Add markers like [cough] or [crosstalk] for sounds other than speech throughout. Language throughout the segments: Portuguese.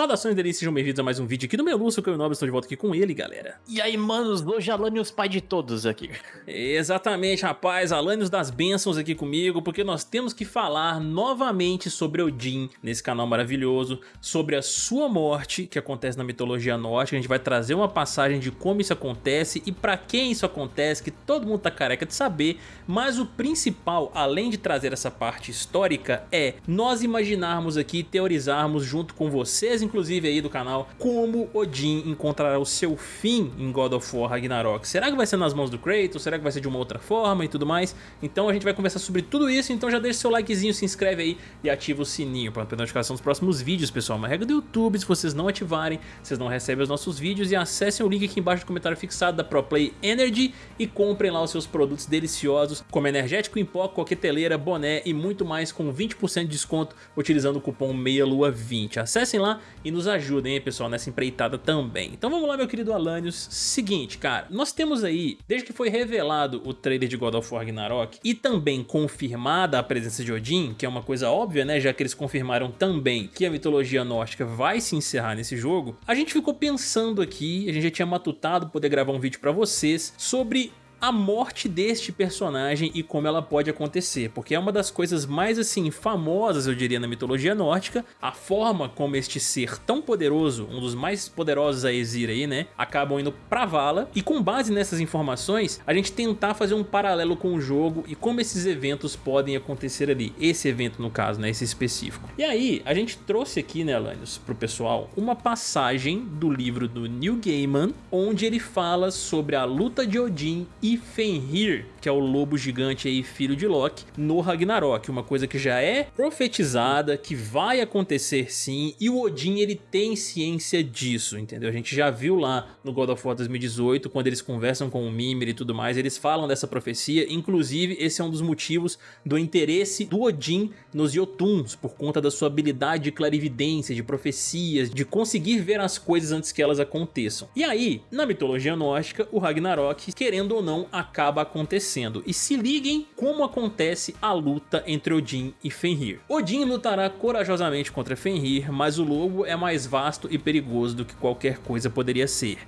Saudações delícias, sejam bem-vindos a mais um vídeo aqui do Meluço, que eu e o Nobre estou de volta aqui com ele, galera. E aí, manos, hoje Alanios pai de todos aqui. Exatamente, rapaz, Alanios das bênçãos aqui comigo, porque nós temos que falar novamente sobre Odin nesse canal maravilhoso, sobre a sua morte, que acontece na mitologia nórdica, a gente vai trazer uma passagem de como isso acontece e pra quem isso acontece, que todo mundo tá careca de saber, mas o principal, além de trazer essa parte histórica, é nós imaginarmos aqui, teorizarmos junto com você vocês, inclusive, aí do canal, como Odin encontrará o seu fim em God of War Ragnarok. Será que vai ser nas mãos do Kratos? Será que vai ser de uma outra forma e tudo mais? Então a gente vai conversar sobre tudo isso, então já deixa seu likezinho, se inscreve aí e ativa o sininho para ter notificação dos próximos vídeos, pessoal. Uma regra do YouTube, se vocês não ativarem, vocês não recebem os nossos vídeos e acessem o link aqui embaixo do comentário fixado da ProPlay Energy e comprem lá os seus produtos deliciosos, como energético em pó, coqueteleira, boné e muito mais com 20% de desconto utilizando o cupom MEIALUA20. Acessem lá e nos ajudem, hein, pessoal, nessa empreitada também. Então vamos lá, meu querido Alanios. Seguinte, cara, nós temos aí, desde que foi revelado o trailer de God of War Ragnarok e também confirmada a presença de Odin, que é uma coisa óbvia, né, já que eles confirmaram também que a mitologia nórdica vai se encerrar nesse jogo, a gente ficou pensando aqui, a gente já tinha matutado poder gravar um vídeo pra vocês sobre a morte deste personagem e como ela pode acontecer, porque é uma das coisas mais assim famosas, eu diria, na mitologia nórdica, a forma como este ser tão poderoso, um dos mais poderosos a Exir aí, né, acabam indo pra vala, e com base nessas informações, a gente tentar fazer um paralelo com o jogo e como esses eventos podem acontecer ali, esse evento no caso, né, esse específico. E aí, a gente trouxe aqui, né, Alanios, pro pessoal, uma passagem do livro do Neil Gaiman, onde ele fala sobre a luta de Odin e e Fenrir, que é o lobo gigante aí, filho de Loki, no Ragnarok, uma coisa que já é profetizada, que vai acontecer sim, e o Odin ele tem ciência disso, entendeu? A gente já viu lá no God of War 2018, quando eles conversam com o Mimir e tudo mais, eles falam dessa profecia, inclusive esse é um dos motivos do interesse do Odin nos Jotuns, por conta da sua habilidade de clarividência, de profecias, de conseguir ver as coisas antes que elas aconteçam. E aí, na mitologia nórdica, o Ragnarok, querendo ou não, acaba acontecendo. E se liguem como acontece a luta entre Odin e Fenrir. Odin lutará corajosamente contra Fenrir, mas o lobo é mais vasto e perigoso do que qualquer coisa poderia ser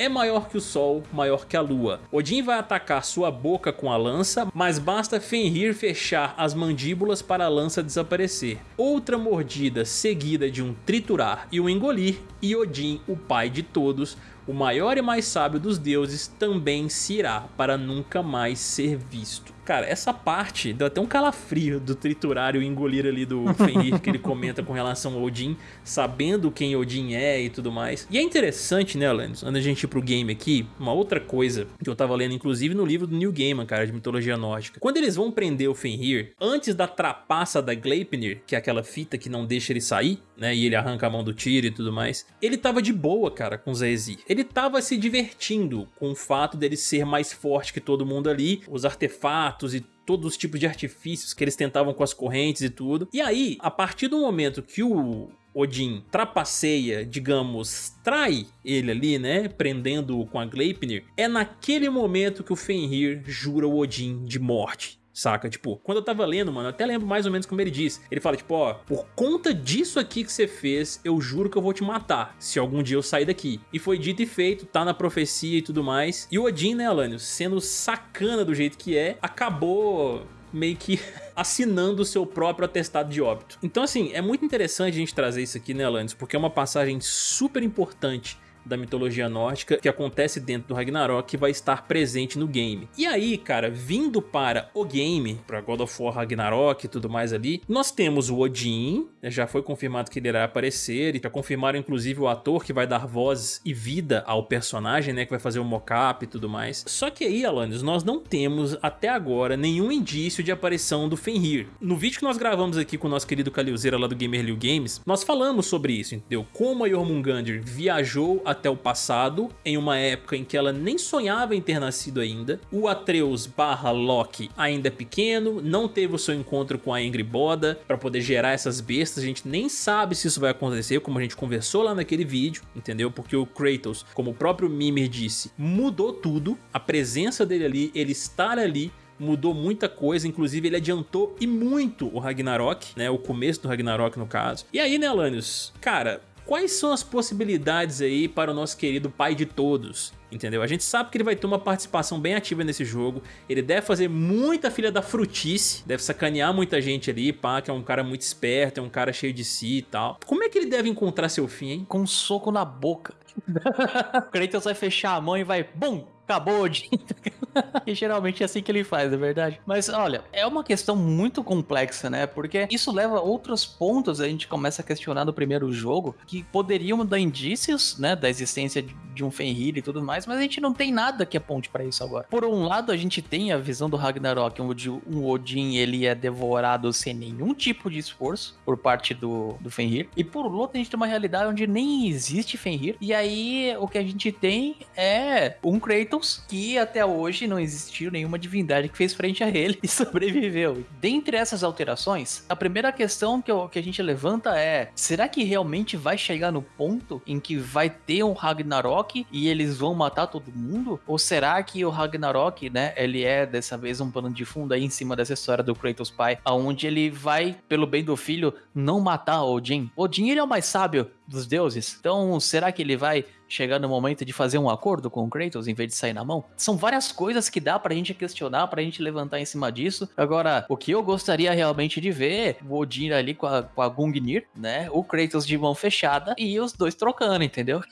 é maior que o Sol, maior que a Lua. Odin vai atacar sua boca com a lança, mas basta Fenrir fechar as mandíbulas para a lança desaparecer. Outra mordida seguida de um triturar e um engolir, e Odin, o pai de todos, o maior e mais sábio dos deuses, também se irá para nunca mais ser visto. Cara, essa parte deu até um calafrio do triturar e o engolir ali do [laughs] Fenrir que ele comenta com relação ao Odin, sabendo quem Odin é e tudo mais. E é interessante, né, Alanis, antes a gente ir pro game aqui, uma outra coisa que eu tava lendo, inclusive no livro do New Gaiman, cara, de mitologia nórdica. Quando eles vão prender o Fenrir, antes da trapaça da Gleipnir, que é aquela fita que não deixa ele sair, né, e ele arranca a mão do tiro e tudo mais, ele tava de boa, cara, com Zaezir. Ele tava se divertindo com o fato dele ser mais forte que todo mundo ali, os artefatos, e todos os tipos de artifícios que eles tentavam com as correntes e tudo. E aí, a partir do momento que o Odin trapaceia, digamos, trai ele ali, né, prendendo-o com a Gleipnir, é naquele momento que o Fenrir jura o Odin de morte. Saca? Tipo, quando eu tava lendo, mano, eu até lembro mais ou menos como ele disse. Ele fala, tipo, ó, por conta disso aqui que você fez, eu juro que eu vou te matar, se algum dia eu sair daqui. E foi dito e feito, tá na profecia e tudo mais. E o Odin, né, Alanios, sendo sacana do jeito que é, acabou meio que [laughs] assinando o seu próprio atestado de óbito. Então assim, é muito interessante a gente trazer isso aqui, né, Alanis? Porque é uma passagem super importante da mitologia nórdica que acontece dentro do Ragnarok que vai estar presente no game. E aí, cara, vindo para o game, para God of War Ragnarok e tudo mais ali, nós temos o Odin, né, já foi confirmado que ele irá aparecer, e já confirmaram inclusive o ator que vai dar voz e vida ao personagem, né, que vai fazer o mocap e tudo mais. Só que aí, Alanis, nós não temos até agora nenhum indício de aparição do Fenrir. No vídeo que nós gravamos aqui com o nosso querido Kalilzeira lá do Gamer Liu Games, nós falamos sobre isso, entendeu? Como a Jormungandr viajou até o passado, em uma época em que ela nem sonhava em ter nascido ainda. O Atreus barra Loki ainda é pequeno, não teve o seu encontro com a Angry Boda para poder gerar essas bestas, a gente nem sabe se isso vai acontecer, como a gente conversou lá naquele vídeo, entendeu? Porque o Kratos, como o próprio Mimir disse, mudou tudo, a presença dele ali, ele estar ali, mudou muita coisa, inclusive ele adiantou e muito o Ragnarok, né, o começo do Ragnarok no caso. E aí, né, Alanios, cara, quais são as possibilidades aí para o nosso querido pai de todos? Entendeu? A gente sabe que ele vai ter uma participação bem ativa nesse jogo. Ele deve fazer muita filha da frutice. Deve sacanear muita gente ali, pá, que é um cara muito esperto, é um cara cheio de si e tal. Como é que ele deve encontrar seu fim, hein? Com um soco na boca. [laughs] o Kratos vai fechar a mão e vai, bum, acabou o. [laughs] [laughs] e geralmente é assim que ele faz, é verdade. Mas olha, é uma questão muito complexa, né? Porque isso leva a outros pontos, a gente começa a questionar no primeiro jogo, que poderiam dar indícios, né, da existência de um Fenrir e tudo mais, mas a gente não tem nada que aponte para isso agora. Por um lado, a gente tem a visão do Ragnarok, onde um Odin ele é devorado sem nenhum tipo de esforço por parte do, do Fenrir. E por outro, a gente tem uma realidade onde nem existe Fenrir. E aí, o que a gente tem é um Kratos que até hoje não existiu nenhuma divindade que fez frente a ele e [laughs] sobreviveu. Dentre essas alterações, a primeira questão que, eu, que a gente levanta é: será que realmente vai chegar no ponto em que vai ter um Ragnarok e eles vão matar todo mundo? Ou será que o Ragnarok, né, ele é dessa vez um plano de fundo aí em cima dessa história do Kratos pai, aonde ele vai, pelo bem do filho, não matar Odin? Odin ele é o mais sábio dos deuses. Então, será que ele vai chegar no momento de fazer um acordo com o Kratos em vez de sair na mão? São várias coisas que dá pra gente questionar, pra gente levantar em cima disso. Agora, o que eu gostaria realmente de ver, o Odin ali com a, com a Gungnir, né? O Kratos de mão fechada e os dois trocando, entendeu?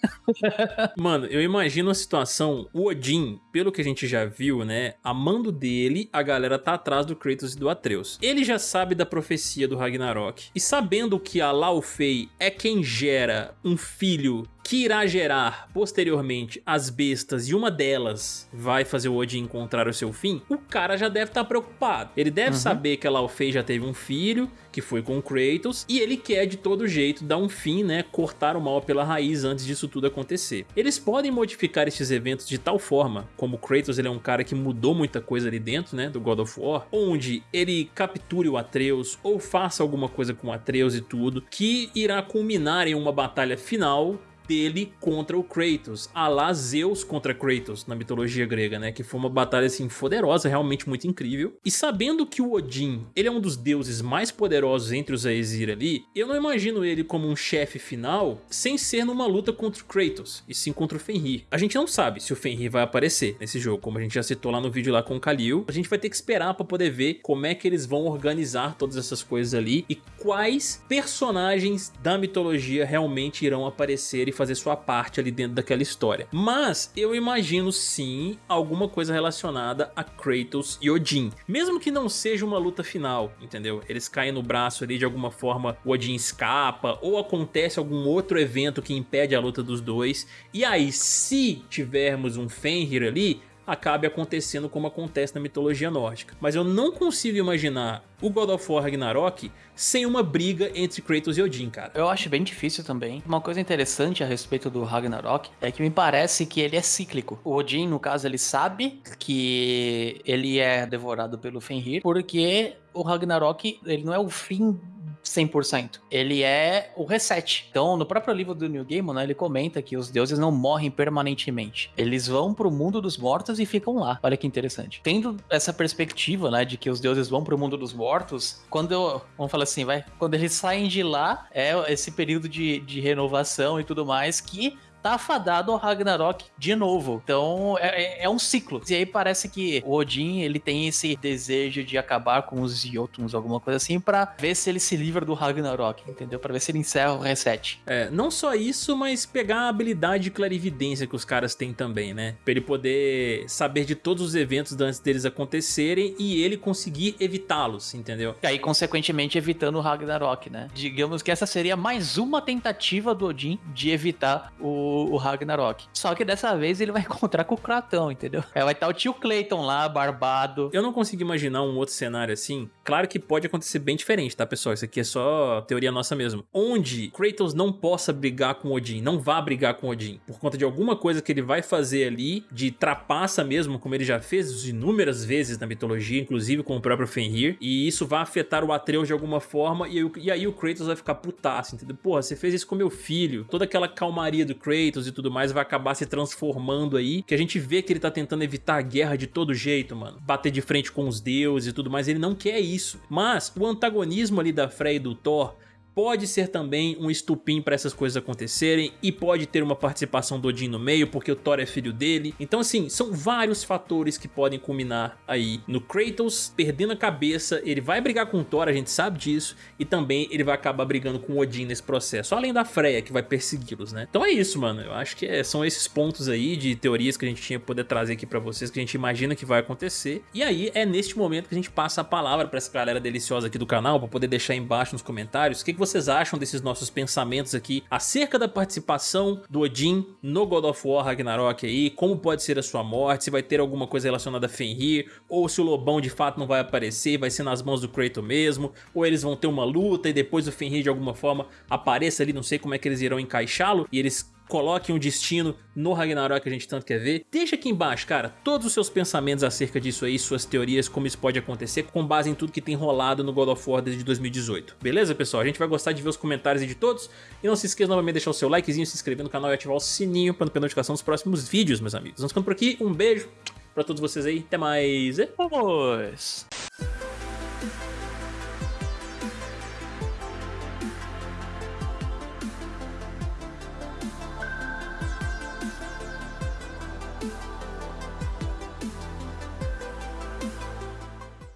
[laughs] Mano, eu imagino a situação, o Odin, pelo que a gente já viu, né? A mando dele, a galera tá atrás do Kratos e do Atreus. Ele já sabe da profecia do Ragnarok. E sabendo que a Laufey é quem gera um filho que irá gerar posteriormente as bestas e uma delas vai fazer o Odin encontrar o seu fim, o cara já deve estar tá preocupado. Ele deve uhum. saber que a Laufey já teve um filho, que foi com o Kratos, e ele quer de todo jeito dar um fim, né, cortar o mal pela raiz antes disso tudo acontecer. Eles podem modificar esses eventos de tal forma, como o Kratos ele é um cara que mudou muita coisa ali dentro, né, do God of War, onde ele capture o Atreus ou faça alguma coisa com o Atreus e tudo, que irá culminar em uma batalha final dele contra o Kratos, a lá Zeus contra Kratos na mitologia grega, né? Que foi uma batalha assim poderosa, realmente muito incrível. E sabendo que o Odin, ele é um dos deuses mais poderosos entre os Aesir ali, eu não imagino ele como um chefe final sem ser numa luta contra o Kratos, e sim contra o Fenrir. A gente não sabe se o Fenrir vai aparecer nesse jogo, como a gente já citou lá no vídeo lá com o Khalil. A gente vai ter que esperar para poder ver como é que eles vão organizar todas essas coisas ali e quais personagens da mitologia realmente irão aparecer e fazer sua parte ali dentro daquela história. Mas eu imagino sim alguma coisa relacionada a Kratos e Odin. Mesmo que não seja uma luta final, entendeu? Eles caem no braço ali de alguma forma, o Odin escapa ou acontece algum outro evento que impede a luta dos dois. E aí, se tivermos um Fenrir ali, acabe acontecendo como acontece na mitologia nórdica. Mas eu não consigo imaginar o God of War Ragnarok sem uma briga entre Kratos e Odin, cara. Eu acho bem difícil também. Uma coisa interessante a respeito do Ragnarok é que me parece que ele é cíclico. O Odin, no caso, ele sabe que ele é devorado pelo Fenrir, porque o Ragnarok, ele não é o fim 100%. Ele é o reset. Então, no próprio livro do New Game, né, ele comenta que os deuses não morrem permanentemente. Eles vão pro mundo dos mortos e ficam lá. Olha que interessante. Tendo essa perspectiva, né, de que os deuses vão pro mundo dos mortos, quando eu, vamos falar assim, vai, quando eles saem de lá, é esse período de, de renovação e tudo mais que tá afadado ao Ragnarok de novo. Então é, é, é, um ciclo. E aí parece que o Odin ele tem esse desejo de acabar com os Jotuns, alguma coisa assim, para ver se ele se livra do Ragnarok, entendeu? Para ver se ele encerra o reset. É, não só isso, mas pegar a habilidade de clarividência que os caras têm também, né? Pra ele poder saber de todos os eventos antes deles acontecerem e ele conseguir evitá-los, entendeu? E aí, consequentemente, evitando o Ragnarok, né? Digamos que essa seria mais uma tentativa do Odin de evitar o o, Ragnarok. Só que dessa vez ele vai [laughs] encontrar com o Kratão, entendeu? É, vai estar o tio Clayton lá, barbado. Eu não consigo imaginar um outro cenário assim. Claro que pode acontecer bem diferente, tá, pessoal? Isso aqui é só teoria nossa mesmo. Onde Kratos não possa brigar com Odin, não vá brigar com Odin, por conta de alguma coisa que ele vai fazer ali, de trapaça mesmo, como ele já fez inúmeras vezes na mitologia, inclusive com o próprio Fenrir, e isso vai afetar o Atreus de alguma forma, e, e aí o Kratos vai ficar putaço, entendeu? Porra, você fez isso com meu filho. Toda aquela calmaria do Kratos, Kratos e tudo mais vai acabar se transformando aí, que a gente vê que ele tá tentando evitar a guerra de todo jeito, mano. Bater de frente com os deuses e tudo mais, ele não quer isso. Mas o antagonismo ali da Freya e do Thor pode ser também um estupim para essas coisas acontecerem e pode ter uma participação do Odin no meio porque o Thor é filho dele. Então assim, são vários fatores que podem culminar aí no Kratos perdendo a cabeça, ele vai brigar com o Thor, a gente sabe disso, e também ele vai acabar brigando com o Odin nesse processo, além da Freya que vai persegui-los, né? Então é isso, mano, eu acho que é, são esses pontos aí de teorias que a gente tinha poder trazer aqui pra vocês, que a gente imagina que vai acontecer. E aí é neste momento que a gente passa a palavra pra essa galera deliciosa aqui do canal, pra poder deixar aí embaixo nos comentários o que, que você vocês acham desses nossos pensamentos aqui acerca da participação do Odin no God of War Ragnarok aí, como pode ser a sua morte, se vai ter alguma coisa relacionada a Fenrir, ou se o Lobão de fato não vai aparecer, vai ser nas mãos do Kratos mesmo, ou eles vão ter uma luta e depois o Fenrir de alguma forma apareça ali, não sei como é que eles irão encaixá-lo, e eles coloquem um destino no Ragnarok que a gente tanto quer ver. Deixa aqui embaixo, cara, todos os seus pensamentos acerca disso aí, suas teorias, como isso pode acontecer, com base em tudo que tem rolado no God of War desde 2018. Beleza, pessoal? A gente vai gostar de ver os comentários de todos. E não se esqueça novamente de deixar o seu likezinho, se inscrever no canal e ativar o sininho para não perder notificação dos próximos vídeos, meus amigos. Vamos ficando por aqui, um beijo pra todos vocês aí, até mais. Vamos!